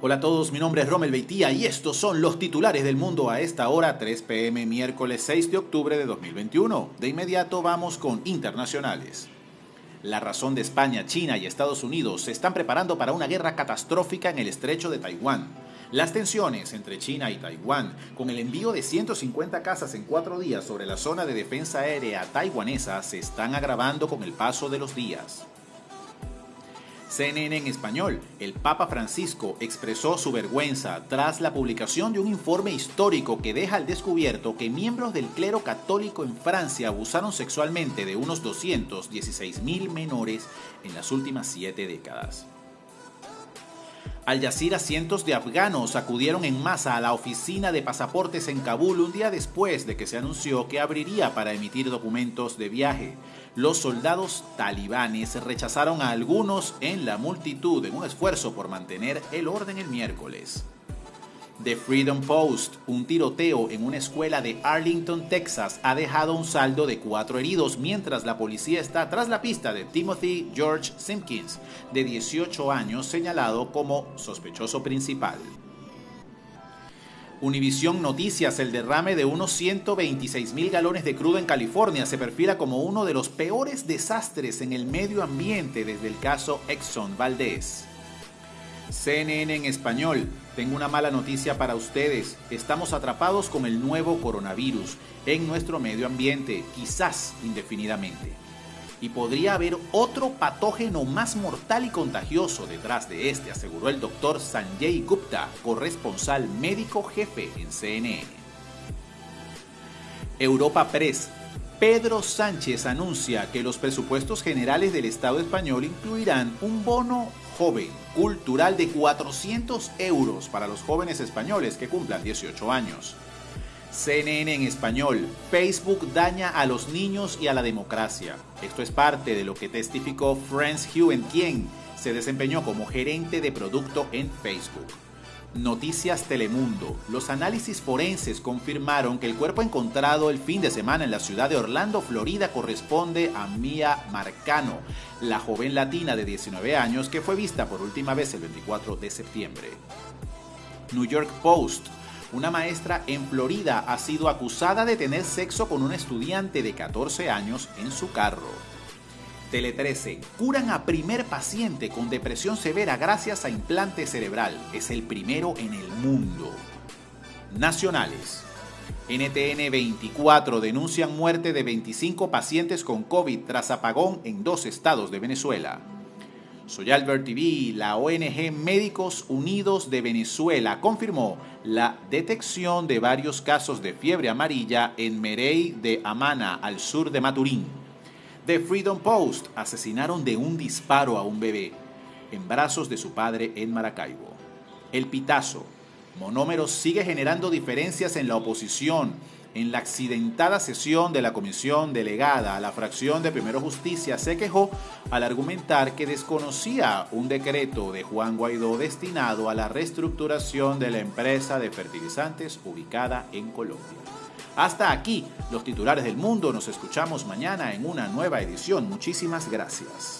Hola a todos, mi nombre es Romel Beitía y estos son los titulares del mundo a esta hora 3 pm miércoles 6 de octubre de 2021. De inmediato vamos con internacionales. La razón de España, China y Estados Unidos se están preparando para una guerra catastrófica en el estrecho de Taiwán. Las tensiones entre China y Taiwán, con el envío de 150 casas en cuatro días sobre la zona de defensa aérea taiwanesa, se están agravando con el paso de los días. CNN en español, el Papa Francisco expresó su vergüenza tras la publicación de un informe histórico que deja al descubierto que miembros del clero católico en Francia abusaron sexualmente de unos 216 mil menores en las últimas siete décadas. Al Jazeera, cientos de afganos acudieron en masa a la oficina de pasaportes en Kabul un día después de que se anunció que abriría para emitir documentos de viaje. Los soldados talibanes rechazaron a algunos en la multitud en un esfuerzo por mantener el orden el miércoles. The Freedom Post, un tiroteo en una escuela de Arlington, Texas, ha dejado un saldo de cuatro heridos mientras la policía está tras la pista de Timothy George Simpkins, de 18 años, señalado como sospechoso principal. Univisión Noticias, el derrame de unos 126 mil galones de crudo en California se perfila como uno de los peores desastres en el medio ambiente desde el caso Exxon Valdez. CNN en español. Tengo una mala noticia para ustedes. Estamos atrapados con el nuevo coronavirus en nuestro medio ambiente, quizás indefinidamente. Y podría haber otro patógeno más mortal y contagioso detrás de este, aseguró el doctor Sanjay Gupta, corresponsal médico jefe en CNN. Europa Press. Pedro Sánchez anuncia que los presupuestos generales del Estado español incluirán un bono joven cultural de 400 euros para los jóvenes españoles que cumplan 18 años. CNN en español, Facebook daña a los niños y a la democracia. Esto es parte de lo que testificó Franz Hewen, quien se desempeñó como gerente de producto en Facebook. Noticias Telemundo. Los análisis forenses confirmaron que el cuerpo encontrado el fin de semana en la ciudad de Orlando, Florida, corresponde a Mia Marcano, la joven latina de 19 años que fue vista por última vez el 24 de septiembre. New York Post. Una maestra en Florida ha sido acusada de tener sexo con un estudiante de 14 años en su carro. Tele 13. Curan a primer paciente con depresión severa gracias a implante cerebral. Es el primero en el mundo. Nacionales. NTN 24 denuncian muerte de 25 pacientes con COVID tras apagón en dos estados de Venezuela. Soy Albert TV, la ONG Médicos Unidos de Venezuela confirmó la detección de varios casos de fiebre amarilla en Merey de Amana, al sur de Maturín. The Freedom Post asesinaron de un disparo a un bebé en brazos de su padre en Maracaibo. El Pitazo. Monómeros sigue generando diferencias en la oposición en la accidentada sesión de la comisión delegada a la fracción de Primero Justicia se quejó al argumentar que desconocía un decreto de Juan Guaidó destinado a la reestructuración de la empresa de fertilizantes ubicada en Colombia. Hasta aquí los titulares del mundo. Nos escuchamos mañana en una nueva edición. Muchísimas gracias.